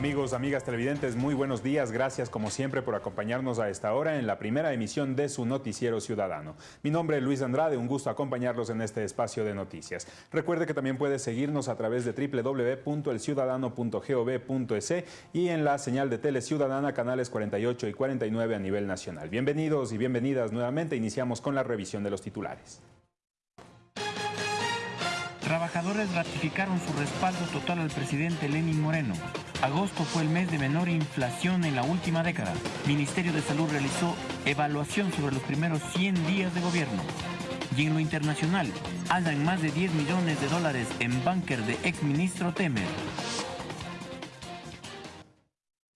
Amigos, amigas televidentes, muy buenos días. Gracias como siempre por acompañarnos a esta hora en la primera emisión de su noticiero ciudadano. Mi nombre es Luis Andrade, un gusto acompañarlos en este espacio de noticias. Recuerde que también puede seguirnos a través de www.elciudadano.gov.es y en la señal de Tele Ciudadana, canales 48 y 49 a nivel nacional. Bienvenidos y bienvenidas nuevamente. Iniciamos con la revisión de los titulares. Trabajadores ratificaron su respaldo total al presidente Lenin Moreno. Agosto fue el mes de menor inflación en la última década. Ministerio de Salud realizó evaluación sobre los primeros 100 días de gobierno. Y en lo internacional, hallan más de 10 millones de dólares en búnker de exministro Temer.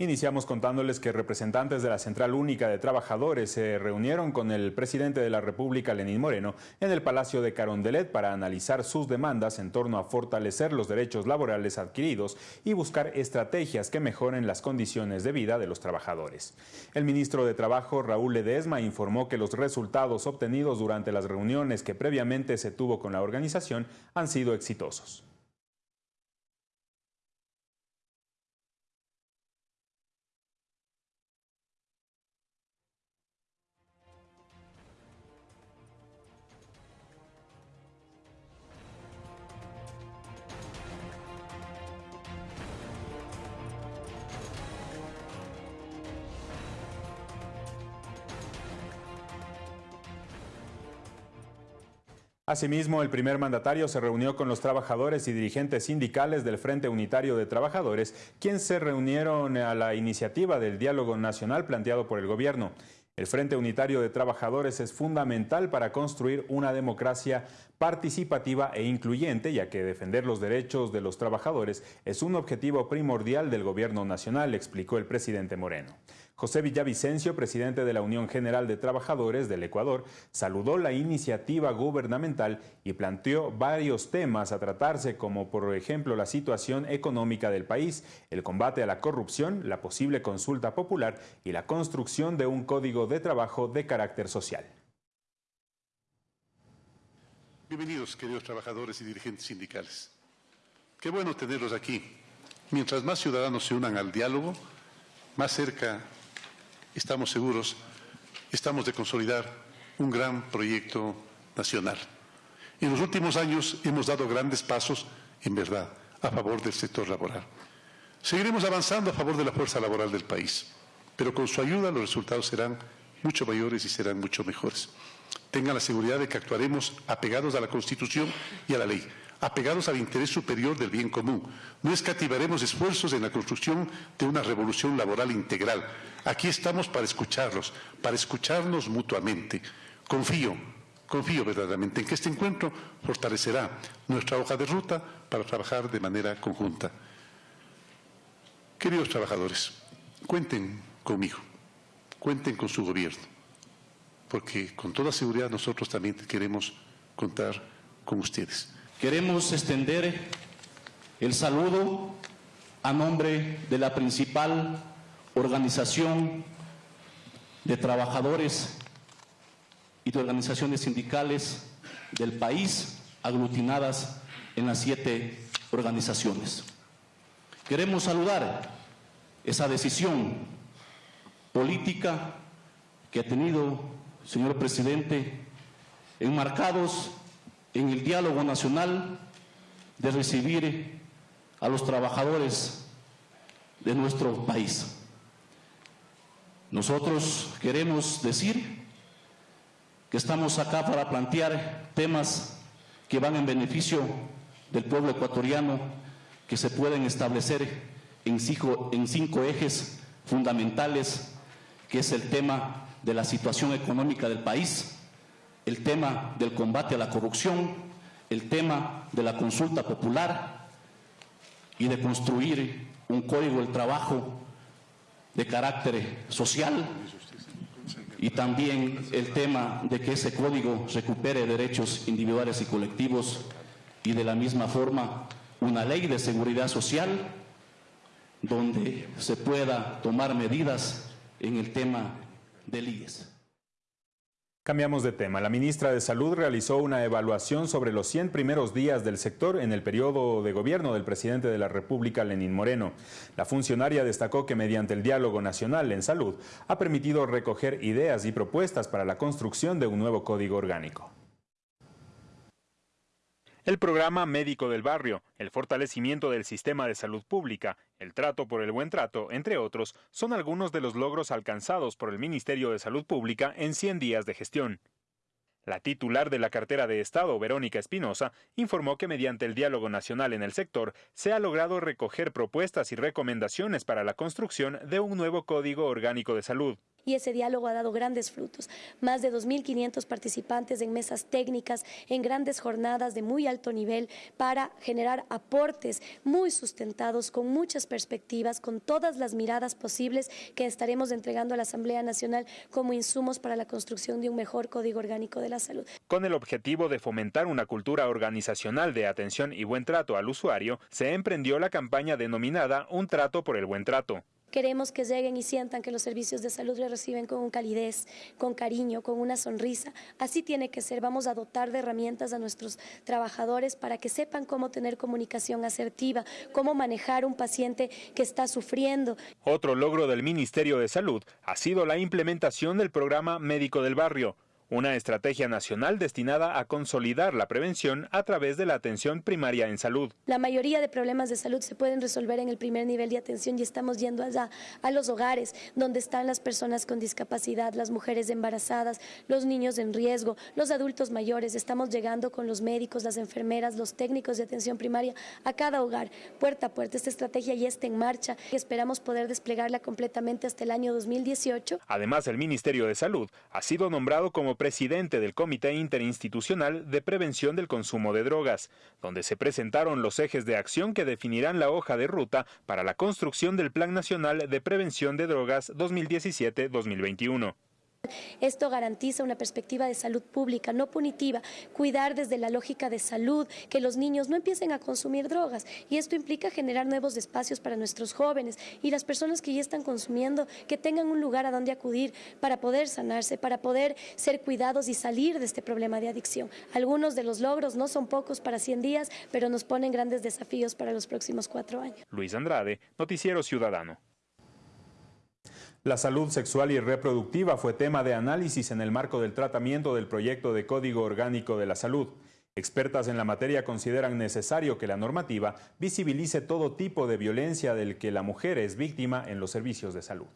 Iniciamos contándoles que representantes de la Central Única de Trabajadores se reunieron con el presidente de la República, Lenín Moreno, en el Palacio de Carondelet para analizar sus demandas en torno a fortalecer los derechos laborales adquiridos y buscar estrategias que mejoren las condiciones de vida de los trabajadores. El ministro de Trabajo, Raúl Ledesma, informó que los resultados obtenidos durante las reuniones que previamente se tuvo con la organización han sido exitosos. Asimismo, el primer mandatario se reunió con los trabajadores y dirigentes sindicales del Frente Unitario de Trabajadores, quienes se reunieron a la iniciativa del diálogo nacional planteado por el gobierno. El Frente Unitario de Trabajadores es fundamental para construir una democracia participativa e incluyente, ya que defender los derechos de los trabajadores es un objetivo primordial del gobierno nacional, explicó el presidente Moreno. José Villavicencio, presidente de la Unión General de Trabajadores del Ecuador, saludó la iniciativa gubernamental y planteó varios temas a tratarse como por ejemplo la situación económica del país, el combate a la corrupción, la posible consulta popular y la construcción de un código de trabajo de carácter social. Bienvenidos, queridos trabajadores y dirigentes sindicales. Qué bueno tenerlos aquí. Mientras más ciudadanos se unan al diálogo, más cerca estamos seguros, estamos de consolidar un gran proyecto nacional. En los últimos años hemos dado grandes pasos, en verdad, a favor del sector laboral. Seguiremos avanzando a favor de la fuerza laboral del país, pero con su ayuda los resultados serán mucho mayores y serán mucho mejores. Tengan la seguridad de que actuaremos apegados a la Constitución y a la ley apegados al interés superior del bien común. No escativaremos esfuerzos en la construcción de una revolución laboral integral. Aquí estamos para escucharlos, para escucharnos mutuamente. Confío, confío verdaderamente en que este encuentro fortalecerá nuestra hoja de ruta para trabajar de manera conjunta. Queridos trabajadores, cuenten conmigo, cuenten con su gobierno, porque con toda seguridad nosotros también queremos contar con ustedes. Queremos extender el saludo a nombre de la principal organización de trabajadores y de organizaciones sindicales del país, aglutinadas en las siete organizaciones. Queremos saludar esa decisión política que ha tenido, señor presidente, enmarcados en el diálogo nacional de recibir a los trabajadores de nuestro país. Nosotros queremos decir que estamos acá para plantear temas que van en beneficio del pueblo ecuatoriano, que se pueden establecer en cinco, en cinco ejes fundamentales, que es el tema de la situación económica del país, el tema del combate a la corrupción, el tema de la consulta popular y de construir un código del trabajo de carácter social y también el tema de que ese código recupere derechos individuales y colectivos y de la misma forma una ley de seguridad social donde se pueda tomar medidas en el tema del IES. Cambiamos de tema. La ministra de Salud realizó una evaluación sobre los 100 primeros días del sector en el periodo de gobierno del presidente de la República, Lenín Moreno. La funcionaria destacó que mediante el diálogo nacional en salud ha permitido recoger ideas y propuestas para la construcción de un nuevo código orgánico. El programa Médico del Barrio, el fortalecimiento del sistema de salud pública, el trato por el buen trato, entre otros, son algunos de los logros alcanzados por el Ministerio de Salud Pública en 100 días de gestión. La titular de la cartera de Estado, Verónica Espinosa, informó que mediante el diálogo nacional en el sector se ha logrado recoger propuestas y recomendaciones para la construcción de un nuevo Código Orgánico de Salud y ese diálogo ha dado grandes frutos. Más de 2.500 participantes en mesas técnicas, en grandes jornadas de muy alto nivel para generar aportes muy sustentados, con muchas perspectivas, con todas las miradas posibles que estaremos entregando a la Asamblea Nacional como insumos para la construcción de un mejor Código Orgánico de la Salud. Con el objetivo de fomentar una cultura organizacional de atención y buen trato al usuario, se emprendió la campaña denominada Un trato por el buen trato. Queremos que lleguen y sientan que los servicios de salud les reciben con calidez, con cariño, con una sonrisa. Así tiene que ser. Vamos a dotar de herramientas a nuestros trabajadores para que sepan cómo tener comunicación asertiva, cómo manejar un paciente que está sufriendo. Otro logro del Ministerio de Salud ha sido la implementación del programa Médico del Barrio una estrategia nacional destinada a consolidar la prevención a través de la atención primaria en salud. La mayoría de problemas de salud se pueden resolver en el primer nivel de atención y estamos yendo allá a los hogares donde están las personas con discapacidad, las mujeres embarazadas, los niños en riesgo, los adultos mayores. Estamos llegando con los médicos, las enfermeras, los técnicos de atención primaria a cada hogar, puerta a puerta. Esta estrategia ya está en marcha y esperamos poder desplegarla completamente hasta el año 2018. Además, el Ministerio de Salud ha sido nombrado como presidente del Comité Interinstitucional de Prevención del Consumo de Drogas, donde se presentaron los ejes de acción que definirán la hoja de ruta para la construcción del Plan Nacional de Prevención de Drogas 2017-2021. Esto garantiza una perspectiva de salud pública, no punitiva, cuidar desde la lógica de salud, que los niños no empiecen a consumir drogas. Y esto implica generar nuevos espacios para nuestros jóvenes y las personas que ya están consumiendo, que tengan un lugar a donde acudir para poder sanarse, para poder ser cuidados y salir de este problema de adicción. Algunos de los logros no son pocos para 100 días, pero nos ponen grandes desafíos para los próximos cuatro años. Luis Andrade, Noticiero Ciudadano. La salud sexual y reproductiva fue tema de análisis en el marco del tratamiento del proyecto de Código Orgánico de la Salud. Expertas en la materia consideran necesario que la normativa visibilice todo tipo de violencia del que la mujer es víctima en los servicios de salud.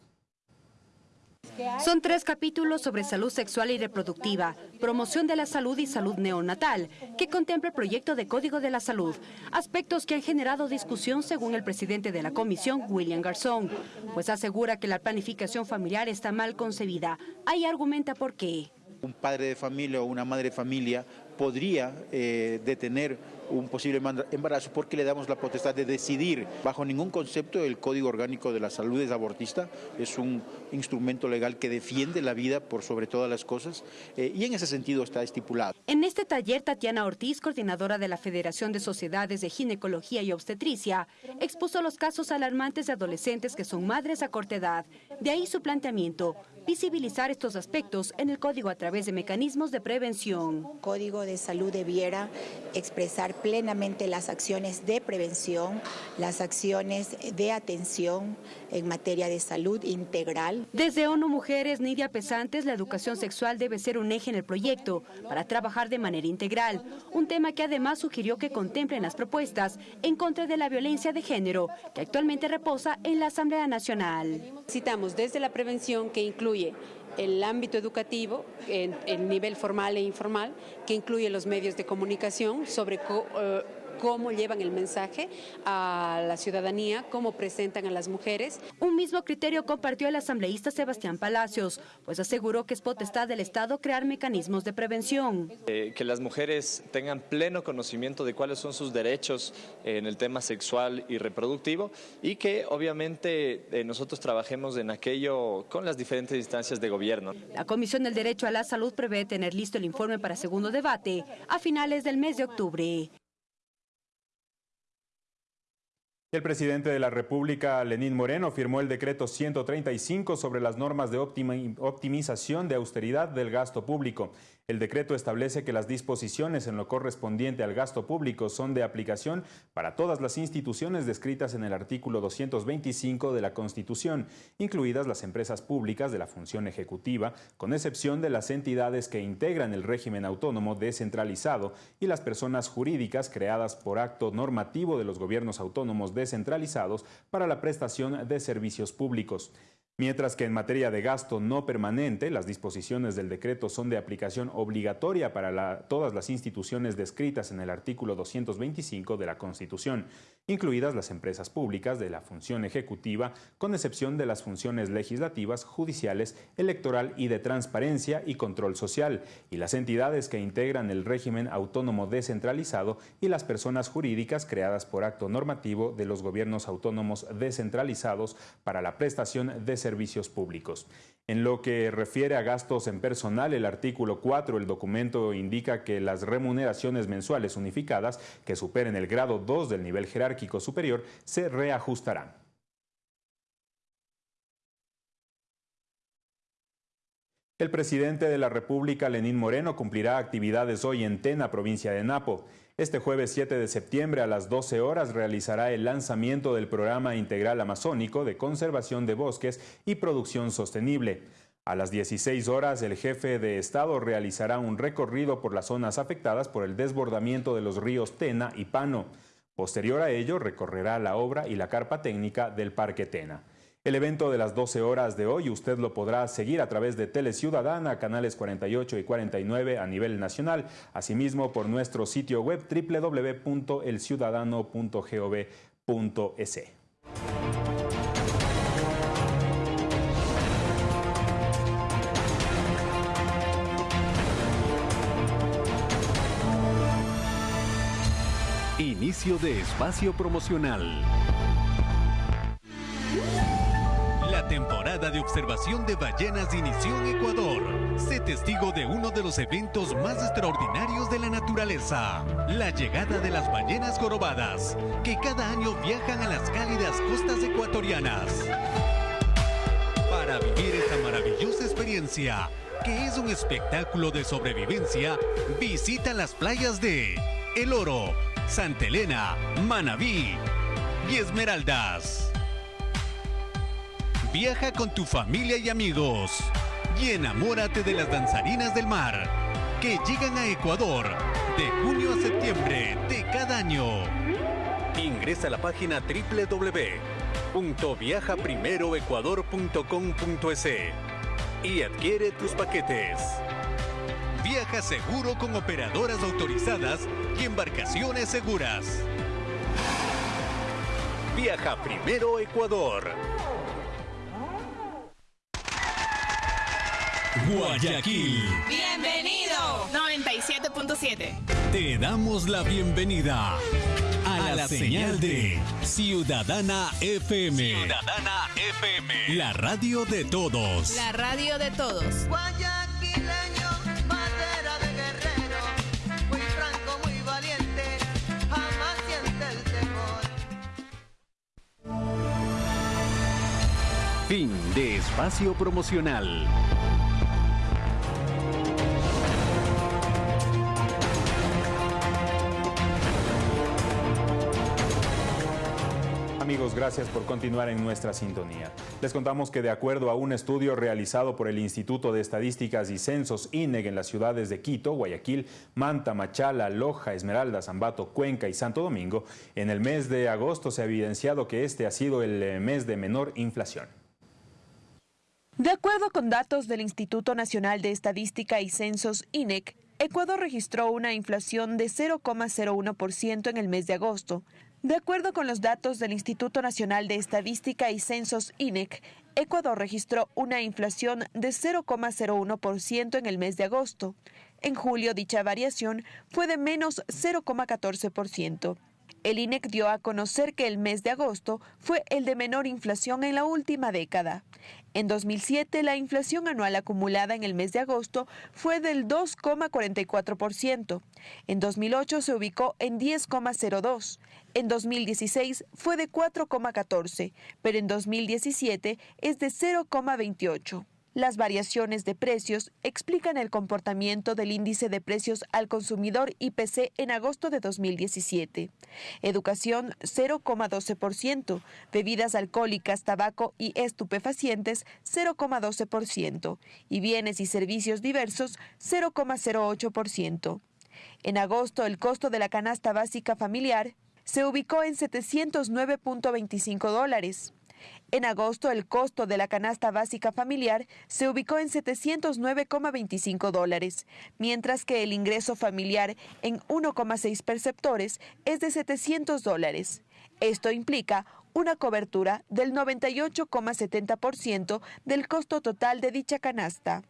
Son tres capítulos sobre salud sexual y reproductiva, promoción de la salud y salud neonatal, que contempla el proyecto de Código de la Salud, aspectos que han generado discusión según el presidente de la comisión, William Garzón, pues asegura que la planificación familiar está mal concebida. Ahí argumenta por qué. Un padre de familia o una madre de familia podría eh, detener un posible embarazo porque le damos la potestad de decidir. Bajo ningún concepto el Código Orgánico de la Salud es abortista, es un instrumento legal que defiende la vida por sobre todas las cosas eh, y en ese sentido está estipulado. En este taller, Tatiana Ortiz, coordinadora de la Federación de Sociedades de Ginecología y Obstetricia, expuso los casos alarmantes de adolescentes que son madres a corta edad. De ahí su planteamiento, visibilizar estos aspectos en el código a través de mecanismos de prevención. El Código de Salud debiera expresar plenamente las acciones de prevención, las acciones de atención en materia de salud integral. Desde ONU Mujeres, Nidia Pesantes, la educación sexual debe ser un eje en el proyecto para trabajar de manera integral, un tema que además sugirió que contemplen las propuestas en contra de la violencia de género que actualmente reposa en la Asamblea Nacional. Citamos desde la prevención que incluye el ámbito educativo, el nivel formal e informal, que incluye los medios de comunicación sobre eh, cómo llevan el mensaje a la ciudadanía, cómo presentan a las mujeres. Un mismo criterio compartió el asambleísta Sebastián Palacios, pues aseguró que es potestad del Estado crear mecanismos de prevención. Eh, que las mujeres tengan pleno conocimiento de cuáles son sus derechos en el tema sexual y reproductivo y que obviamente eh, nosotros trabajemos en aquello con las diferentes instancias de gobierno. La Comisión del Derecho a la Salud prevé tener listo el informe para segundo debate a finales del mes de octubre. El presidente de la República, Lenín Moreno, firmó el decreto 135 sobre las normas de optimización de austeridad del gasto público. El decreto establece que las disposiciones en lo correspondiente al gasto público son de aplicación para todas las instituciones descritas en el artículo 225 de la Constitución, incluidas las empresas públicas de la función ejecutiva, con excepción de las entidades que integran el régimen autónomo descentralizado y las personas jurídicas creadas por acto normativo de los gobiernos autónomos descentralizados para la prestación de servicios públicos. Mientras que en materia de gasto no permanente, las disposiciones del decreto son de aplicación obligatoria para todas las instituciones descritas en el artículo 225 de la Constitución, incluidas las empresas públicas de la función ejecutiva, con excepción de las funciones legislativas, judiciales, electoral y de transparencia y control social, y las entidades que integran el régimen autónomo descentralizado y las personas jurídicas creadas por acto normativo de los gobiernos autónomos descentralizados para la prestación de servicios servicios públicos. En lo que refiere a gastos en personal, el artículo 4 del documento indica que las remuneraciones mensuales unificadas que superen el grado 2 del nivel jerárquico superior se reajustarán. El presidente de la República, Lenín Moreno, cumplirá actividades hoy en Tena, provincia de Napo. Este jueves 7 de septiembre a las 12 horas realizará el lanzamiento del Programa Integral Amazónico de Conservación de Bosques y Producción Sostenible. A las 16 horas, el jefe de Estado realizará un recorrido por las zonas afectadas por el desbordamiento de los ríos Tena y Pano. Posterior a ello, recorrerá la obra y la carpa técnica del Parque Tena. El evento de las 12 horas de hoy usted lo podrá seguir a través de Tele Ciudadana, canales 48 y 49 a nivel nacional, asimismo por nuestro sitio web www.elciudadano.gov.es. Inicio de espacio promocional. Temporada de observación de ballenas inició en Ecuador. Sé testigo de uno de los eventos más extraordinarios de la naturaleza, la llegada de las ballenas jorobadas, que cada año viajan a las cálidas costas ecuatorianas. Para vivir esta maravillosa experiencia, que es un espectáculo de sobrevivencia, visita las playas de El Oro, Santa Elena, Manabí y Esmeraldas. Viaja con tu familia y amigos y enamórate de las danzarinas del mar que llegan a Ecuador de junio a septiembre de cada año. Ingresa a la página www.viajaprimeroecuador.com.es y adquiere tus paquetes. Viaja seguro con operadoras autorizadas y embarcaciones seguras. Viaja primero Ecuador. Guayaquil. Bienvenido. 97.7. Te damos la bienvenida a, la, señal, de Ciudadana FM. Ciudadana FM. La radio de todos. La radio de todos. Guayaquileño, madera de guerrero, muy franco, muy valiente, jamás siente el temor. Fin de espacio promocional. Amigos, gracias por continuar en nuestra sintonía. Les contamos que de acuerdo a un estudio realizado por el Instituto de Estadísticas y Censos INEG en las ciudades de Quito, Guayaquil, Manta, Machala, Loja, Esmeralda, Zambato, Cuenca y Santo Domingo, en el mes de agosto se ha evidenciado que este ha sido el eh, mes de menor inflación. De acuerdo con datos del Instituto Nacional de Estadística y Censos INEC, Ecuador registró una inflación de 0,01% en el mes de agosto, de acuerdo con los datos del Instituto Nacional de Estadística y Censos INEC, Ecuador registró una inflación de 0,01% en el mes de agosto. En julio dicha variación fue de menos 0,14%. El INEC dio a conocer que el mes de agosto fue el de menor inflación en la última década. En 2007, la inflación anual acumulada en el mes de agosto fue del 2,44%. En 2008 se ubicó en 10,02%. En 2016 fue de 4,14%, pero en 2017 es de 0,28%. Las variaciones de precios explican el comportamiento del índice de precios al consumidor IPC en agosto de 2017. Educación 0,12%, bebidas alcohólicas, tabaco y estupefacientes 0,12% y bienes y servicios diversos 0,08%. En agosto el costo de la canasta básica familiar se ubicó en 709.25 dólares. En agosto, el costo de la canasta básica familiar se ubicó en 709,25 dólares, mientras que el ingreso familiar en 1,6 perceptores es de 700 dólares. Esto implica una cobertura del 98,70% del costo total de dicha canasta.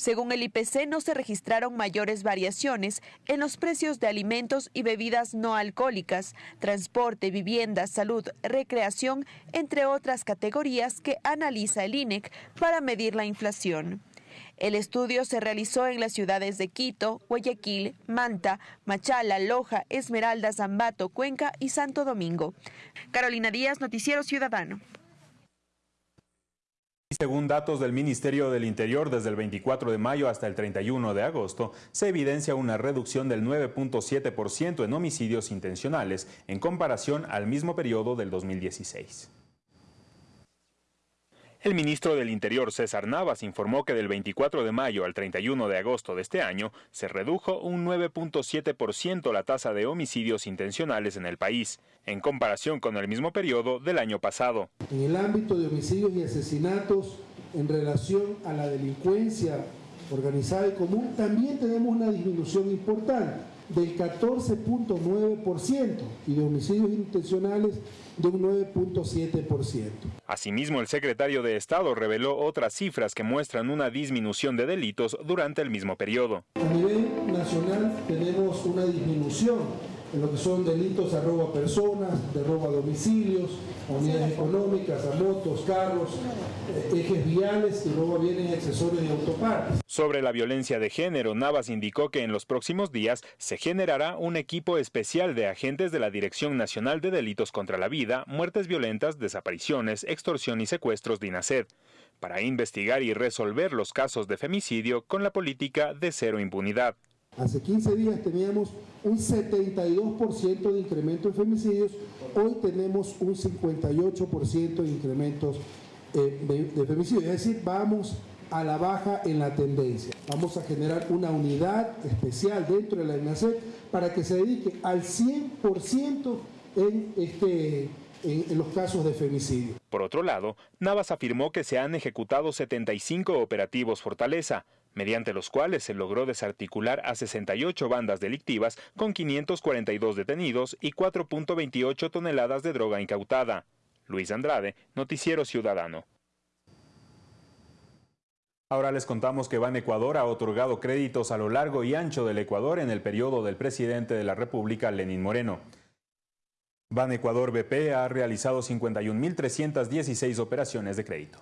Según el IPC, no se registraron mayores variaciones en los precios de alimentos y bebidas no alcohólicas, transporte, vivienda, salud, recreación, entre otras categorías que analiza el INEC para medir la inflación. El estudio se realizó en las ciudades de Quito, Guayaquil, Manta, Machala, Loja, Esmeralda, Zambato, Cuenca y Santo Domingo. Carolina Díaz, Noticiero Ciudadano. Según datos del Ministerio del Interior, desde el 24 de mayo hasta el 31 de agosto, se evidencia una reducción del 9.7% en homicidios intencionales en comparación al mismo periodo del 2016. El ministro del Interior, César Navas, informó que del 24 de mayo al 31 de agosto de este año se redujo un 9.7% la tasa de homicidios intencionales en el país, en comparación con el mismo periodo del año pasado. En el ámbito de homicidios y asesinatos en relación a la delincuencia organizada y común, también tenemos una disminución importante del 14.9% y de homicidios intencionales de un 9.7%. Asimismo, el secretario de Estado reveló otras cifras que muestran una disminución de delitos durante el mismo periodo. A nivel nacional tenemos una disminución en lo que son delitos a robo a personas, de robo a domicilios, a unidades económicas, a motos, carros, eh, ejes viales y robo a bienes y accesorios y autopartes. Sobre la violencia de género, Navas indicó que en los próximos días se generará un equipo especial de agentes de la Dirección Nacional de Delitos contra la Vida, Muertes Violentas, Desapariciones, Extorsión y Secuestros de INACED para investigar y resolver los casos de femicidio con la política de cero impunidad. Hace 15 días teníamos un 72% de incremento en femicidios, hoy tenemos un 58% de incrementos eh, de, femicidios, es decir, vamos a la baja en la tendencia. Vamos a generar una unidad especial dentro de la INACET para que se dedique al 100% en, este, en los casos de femicidio. Por otro lado, Navas afirmó que se han ejecutado 75 operativos Fortaleza, mediante los cuales se logró desarticular a 68 bandas delictivas con 542 detenidos y 4.28 toneladas de droga incautada. Luis Andrade, Noticiero Ciudadano. Ahora les contamos que Ban Ecuador ha otorgado créditos a lo largo y ancho del Ecuador en el periodo del presidente de la República, Lenín Moreno. Ban Ecuador BP ha realizado 51.316 operaciones de crédito.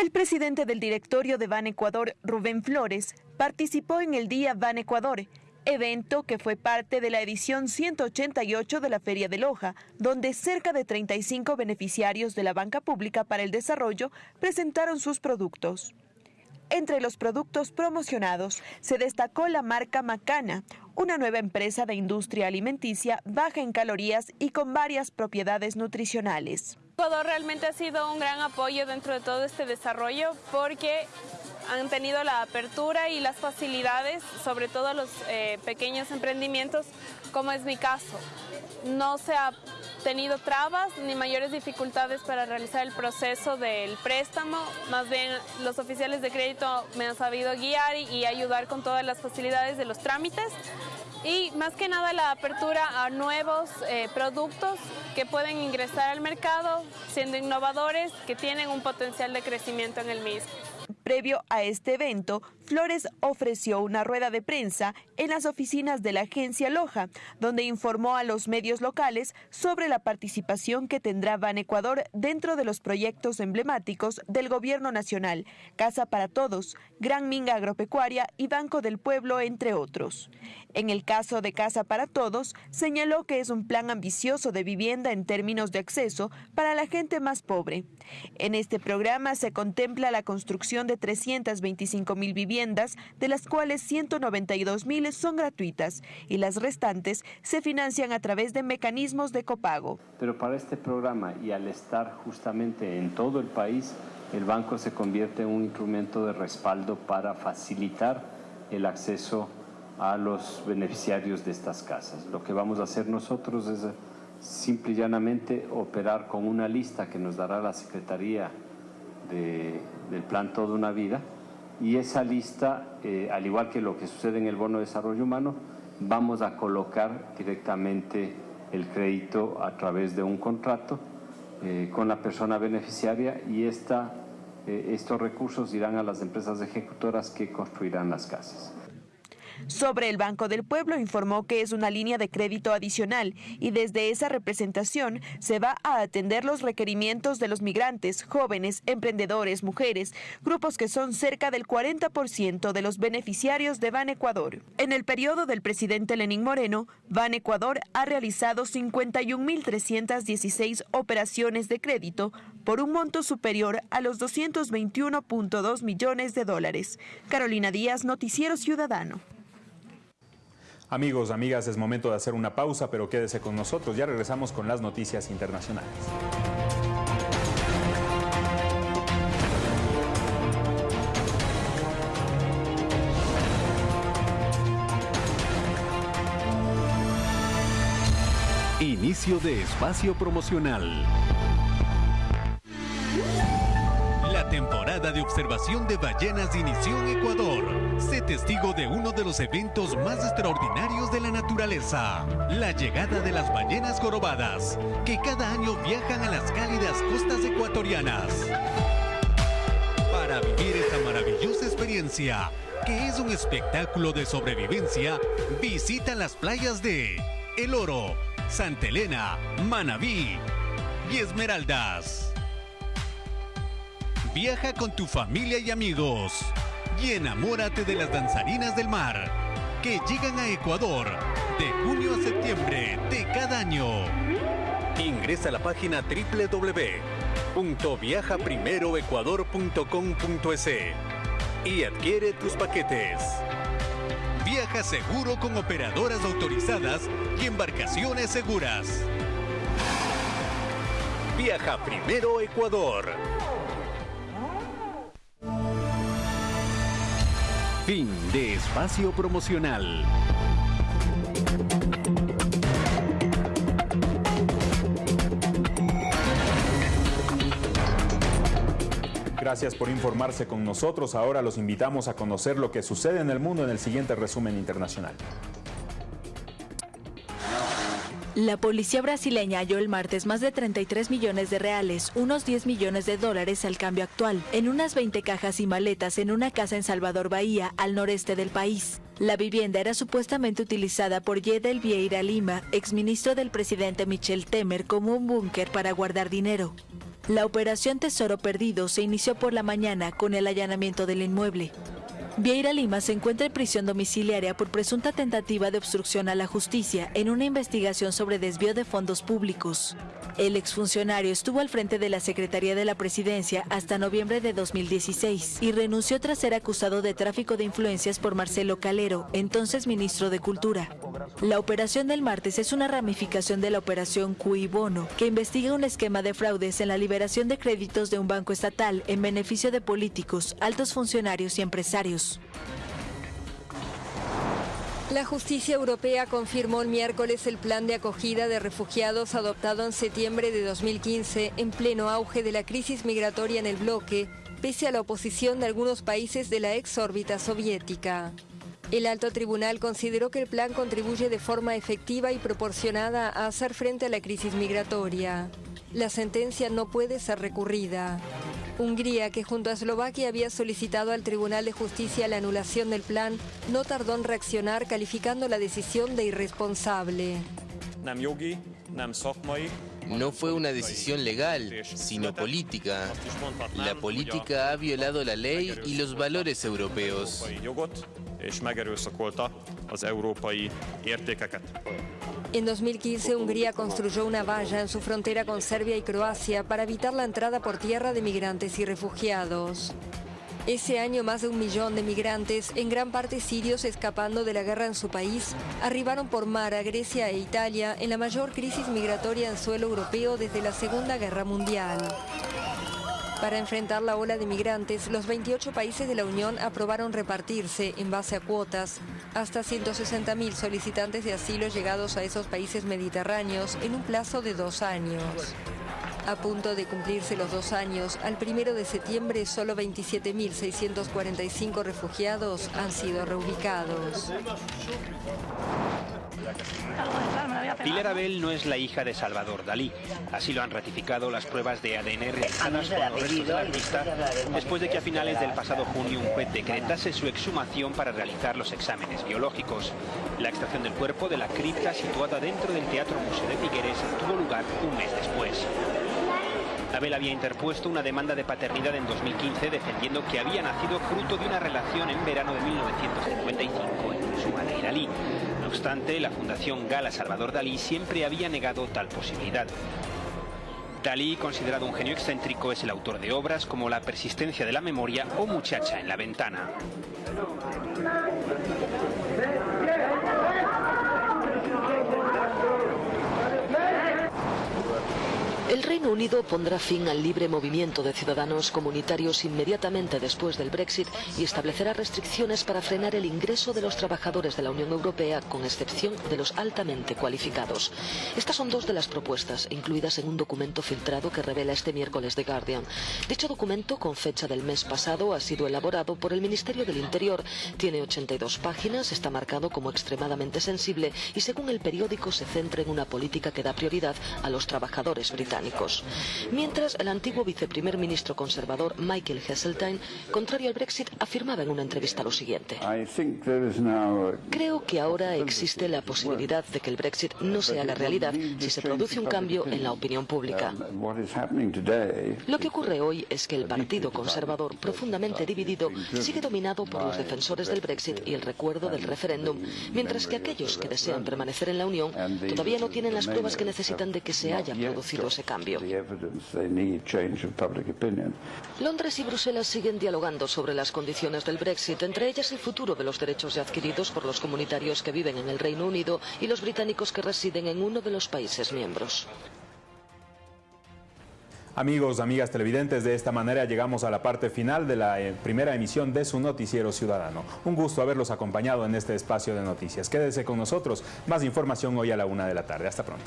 El presidente del directorio de Ban Ecuador, Rubén Flores, participó en el Día Ban Ecuador, evento que fue parte de la edición 188 de la Feria de Loja, donde cerca de 35 beneficiarios de la banca pública para el desarrollo presentaron sus productos. Entre los productos promocionados se destacó la marca Macana, una nueva empresa de industria alimenticia baja en calorías y con varias propiedades nutricionales. Ecuador realmente ha sido un gran apoyo dentro de todo este desarrollo porque han tenido la apertura y las facilidades, sobre todo a los eh, pequeños emprendimientos, como es mi caso. No se ha tenido trabas ni mayores dificultades para realizar el proceso del préstamo, más bien los oficiales de crédito me han sabido guiar y, ayudar con todas las facilidades de los trámites y más que nada la apertura a nuevos eh, productos que pueden ingresar al mercado siendo innovadores, que tienen un potencial de crecimiento en el mismo. Previo a este evento, Flores ofreció una rueda de prensa en las oficinas de la agencia Loja, donde informó a los medios locales sobre la participación que tendrá Ban Ecuador dentro de los proyectos emblemáticos del Gobierno Nacional, Casa para Todos, Gran Minga Agropecuaria y Banco del Pueblo, entre otros. En el caso de Casa para Todos, señaló que es un plan ambicioso de vivienda en términos de acceso para la gente más pobre. En este programa se contempla la construcción de 325 mil viviendas, de las cuales 192 mil son gratuitas y las restantes se financian a través de mecanismos de copago. Pero para este programa y al estar justamente en todo el país, el banco se convierte en un instrumento de respaldo para facilitar el acceso a los beneficiarios de estas casas. Lo que vamos a hacer nosotros es simple y llanamente operar con una lista que nos dará la Secretaría de, del Plan Toda una Vida y esa lista, eh, al igual que lo que sucede en el Bono de Desarrollo Humano, vamos a colocar directamente el crédito a través de un contrato eh, con la persona beneficiaria y esta, eh, estos recursos irán a las empresas ejecutoras que construirán las casas. Sobre el Banco del Pueblo informó que es una línea de crédito adicional y desde esa representación se va a atender los requerimientos de los migrantes, jóvenes, emprendedores, mujeres, grupos que son cerca del 40% de los beneficiarios de Ban Ecuador. En el periodo del presidente Lenín Moreno, Ban Ecuador ha realizado 51.316 operaciones de crédito por un monto superior a los 221.2 millones de dólares. Carolina Díaz, Noticiero Ciudadano. Amigos, amigas, es momento de hacer una pausa, pero quédese con nosotros. Ya regresamos con las noticias internacionales. Inicio de espacio promocional. Temporada de observación de ballenas inició en Ecuador. Sé testigo de uno de los eventos más extraordinarios de la naturaleza, la llegada de las ballenas jorobadas, que cada año viajan a las cálidas costas ecuatorianas. Para vivir esta maravillosa experiencia, que es un espectáculo de sobrevivencia, visita las playas de El Oro, Santa Elena, Manabí y Esmeraldas. Viaja con tu familia y amigos y enamórate de las danzarinas del mar que llegan a Ecuador de junio a septiembre de cada año. Ingresa a la página www.viajaprimeroecuador.com.es y adquiere tus paquetes. Viaja seguro con operadoras autorizadas y embarcaciones seguras. Viaja primero Ecuador. Fin de espacio promocional. Gracias por informarse con nosotros. Ahora los invitamos a conocer lo que sucede en el mundo en el siguiente resumen internacional. La policía brasileña halló el martes más de 33 millones de reales, unos 10 millones de dólares al cambio actual, en unas 20 cajas y maletas en una casa en Salvador Bahía, al noreste del país. La vivienda era supuestamente utilizada por Yedel Vieira Lima, exministro del presidente Michel Temer, como un búnker para guardar dinero. La operación Tesoro Perdido se inició por la mañana con el allanamiento del inmueble. Vieira Lima se encuentra en prisión domiciliaria por presunta tentativa de obstrucción a la justicia en una investigación sobre desvío de fondos públicos. El exfuncionario estuvo al frente de la Secretaría de la Presidencia hasta noviembre de 2016 y renunció tras ser acusado de tráfico de influencias por Marcelo Entonces ministro de Cultura. La operación del martes es una ramificación de la operación Cui Bono, que investiga un esquema de fraudes en la liberación de créditos de un banco estatal en beneficio de políticos, altos funcionarios y empresarios. La justicia europea confirmó el miércoles el plan de acogida de refugiados adoptado en septiembre de 2015 en pleno auge de la crisis migratoria en el bloque, pese a la oposición de algunos países de la ex órbita soviética. El alto tribunal consideró que el plan contribuye de forma efectiva y proporcionada a hacer frente a la crisis migratoria. La sentencia no puede ser recurrida. Hungría, que junto a Eslovaquia había solicitado al Tribunal de Justicia la anulación del plan, no tardó en reaccionar calificando la decisión de irresponsable. No fue una decisión legal, sino política. La política ha violado la ley y los valores europeos. En 2015, Hungría construyó una valla en su frontera con Serbia y Croacia para evitar la entrada por tierra de migrantes y refugiados. Ese año más de un millón de migrantes, en gran parte sirios escapando de la guerra en su país, arribaron por mar a Grecia e Italia en la mayor crisis migratoria en suelo europeo desde la Segunda Guerra Mundial. Para enfrentar la ola de migrantes, los 28 países de la Unión aprobaron repartirse, en base a cuotas, hasta 160.000 solicitantes de asilo llegados a esos países mediterráneos en un plazo de dos años. A punto de cumplirse los dos años, al primero de septiembre solo 27.645 refugiados han sido reubicados. Pilar Abel no es la hija de Salvador Dalí. Así lo han ratificado las pruebas de ADN realizadas con los restos del artista después de que a finales del pasado junio un juez decretase su exhumación para realizar los exámenes biológicos. La extracción del cuerpo de la cripta situada dentro del Teatro Museo de Figueres tuvo lugar un mes después. Abel había interpuesto una demanda de paternidad en 2015 defendiendo que había nacido fruto de una relación en verano de 1955 entre su madre y Dalí. Obstante, la Fundación Gala Salvador Dalí siempre había negado tal posibilidad. Dalí, considerado un genio excéntrico, es el autor de obras como La persistencia de la memoria o Muchacha en la ventana. El Reino Unido pondrá fin al libre movimiento de ciudadanos comunitarios inmediatamente después del Brexit y establecerá restricciones para frenar el ingreso de los trabajadores de la Unión Europea, con excepción de los altamente cualificados. Estas son dos de las propuestas incluidas en un documento filtrado que revela este miércoles The Guardian. Dicho documento, con fecha del mes pasado, ha sido elaborado por el Ministerio del Interior. Tiene 82 páginas, está marcado como extremadamente sensible y, según el periódico, se centra en una política que da prioridad a los trabajadores británicos. Mientras, el antiguo viceprimer ministro conservador Michael Heseltine, contrario al Brexit, afirmaba en una entrevista lo siguiente. Creo que ahora existe la posibilidad de que el Brexit no se haga realidad si se produce un cambio en la opinión pública. Lo que ocurre hoy es que el Partido Conservador, profundamente dividido, sigue dominado por los defensores del Brexit y el recuerdo del referéndum, mientras que aquellos que desean permanecer en la Unión todavía no tienen las pruebas que necesitan de que se haya producido ese cambio. Londres y Bruselas siguen dialogando sobre las condiciones del Brexit, entre ellas el futuro de los derechos adquiridos por los comunitarios que viven en el Reino Unido y los británicos que residen en uno de los países miembros. Amigos, amigas televidentes, de esta manera llegamos a la parte final de la eh, primera emisión de su Noticiero Ciudadano. Un gusto haberlos acompañado en este espacio de noticias. Quédese con nosotros. Más información hoy a la una de la tarde. Hasta pronto.